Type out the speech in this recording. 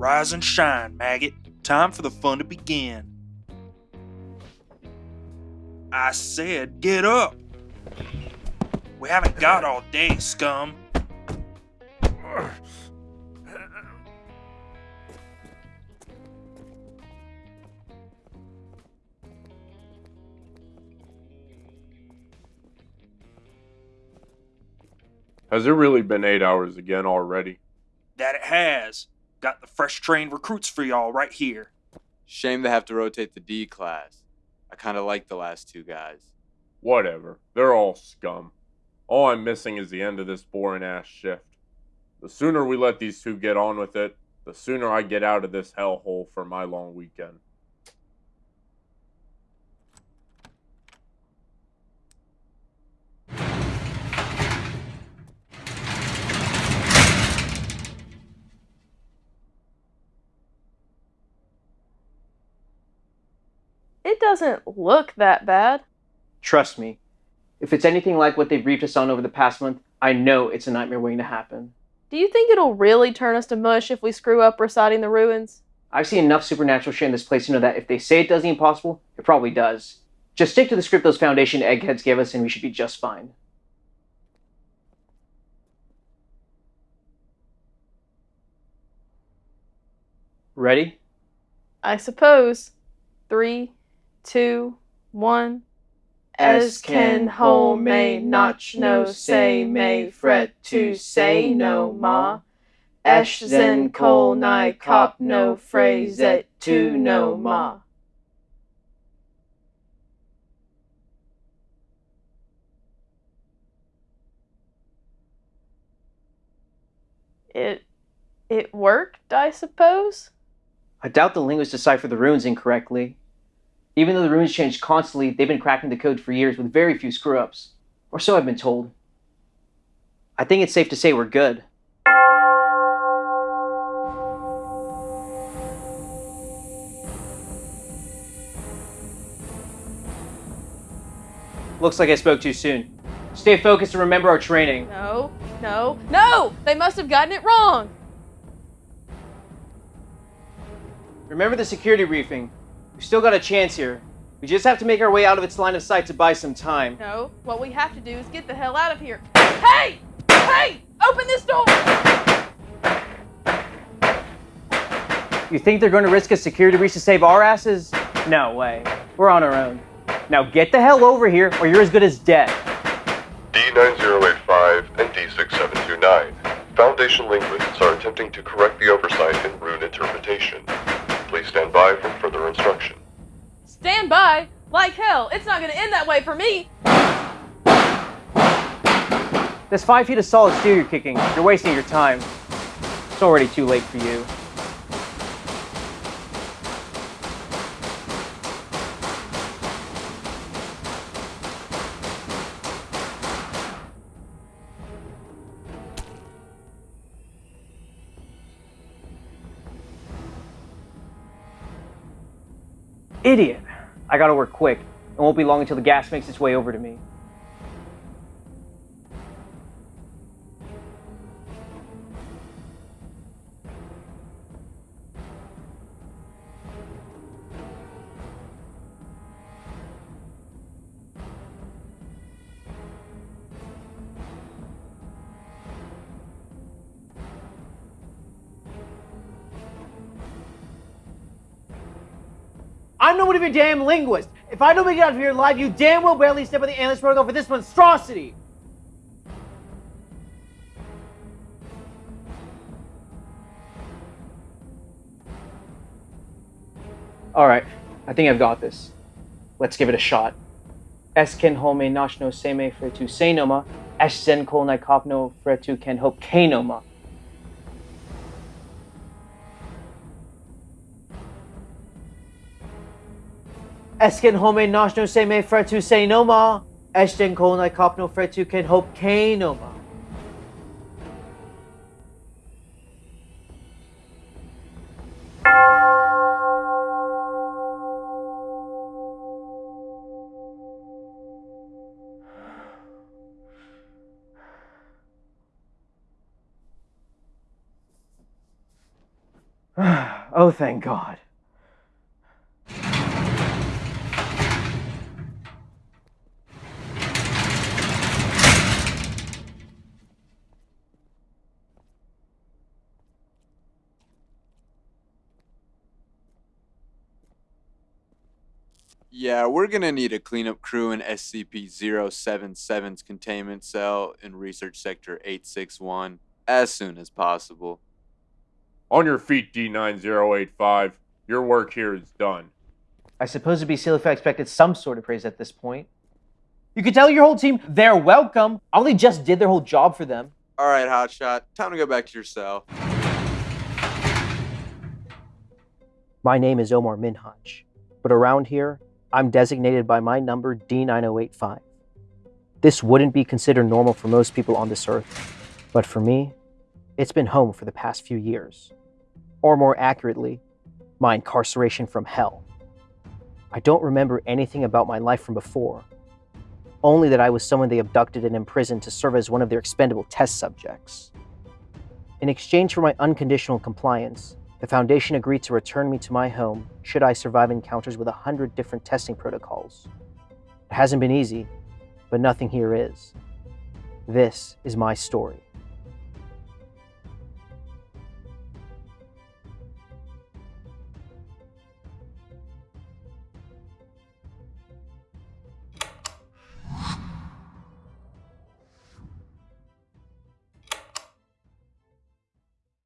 Rise and shine, maggot. Time for the fun to begin. I said, get up! We haven't got all day, scum. Has it really been eight hours again already? That it has. Got the fresh trained recruits for y'all right here. Shame to have to rotate the D class. I kind of like the last two guys. Whatever. They're all scum. All I'm missing is the end of this boring ass shift. The sooner we let these two get on with it, the sooner I get out of this hellhole for my long weekend. It doesn't look that bad. Trust me, if it's anything like what they've briefed us on over the past month, I know it's a nightmare waiting to happen. Do you think it'll really turn us to mush if we screw up reciting the runes? I've seen enough supernatural shit in this place to know that if they say it does the impossible, it probably does. Just stick to the script those Foundation eggheads gave us and we should be just fine. Ready? I suppose. Three, two, one. As can ho may notch no say may fret to say no ma. Esh zen kol ni cop no phrase et to no ma. It it worked, I suppose. I doubt the linguist deciphered the runes incorrectly. Even though the runes change constantly, they've been cracking the code for years with very few screw ups. Or so I've been told. I think it's safe to say we're good. Looks like I spoke too soon. Stay focused and remember our training. No, no, no! They must have gotten it wrong. Remember the security briefing. We've still got a chance here. We just have to make our way out of its line of sight to buy some time. No, what we have to do is get the hell out of here. Hey! Hey! Open this door! You think they're going to risk a security breach to save our asses? No way. We're on our own. Now get the hell over here or you're as good as dead. D9085 and D6729. Foundation linguists are attempting to correct the oversight in rune interpretation. Please stand by for further instruction. Stand by? Like hell, it's not gonna end that way for me! There's five feet of solid steel you're kicking. You're wasting your time. It's already too late for you. Idiot! I gotta work quick. It won't be long until the gas makes its way over to me. I'm no one of your damn linguist. If I don't make it out of here alive, you damn well barely step on the ambulance protocol for this monstrosity. All right, I think I've got this. Let's give it a shot. Esken home nashno seme fretu senoma, esen kol nai kopno fretu ken hope kenoma. Esken home nashno seme fretu senoma, esten kol nai kopno fretu ken hope kenoma. oh, thank God. Yeah, we're gonna need a cleanup crew in SCP-077's containment cell in Research Sector 861 as soon as possible. On your feet, D9085. Your work here is done. I suppose it'd be silly if I expected some sort of praise at this point. You could tell your whole team they're welcome. I only just did their whole job for them. All right, Hotshot, time to go back to your cell. My name is Omar Minhaj, but around here, I'm designated by my number D9085. This wouldn't be considered normal for most people on this earth, but for me, it's been home for the past few years. Or more accurately, my incarceration from hell. I don't remember anything about my life from before, only that I was someone they abducted and imprisoned to serve as one of their expendable test subjects. In exchange for my unconditional compliance, the Foundation agreed to return me to my home should I survive encounters with a hundred different testing protocols. It hasn't been easy, but nothing here is. This is my story.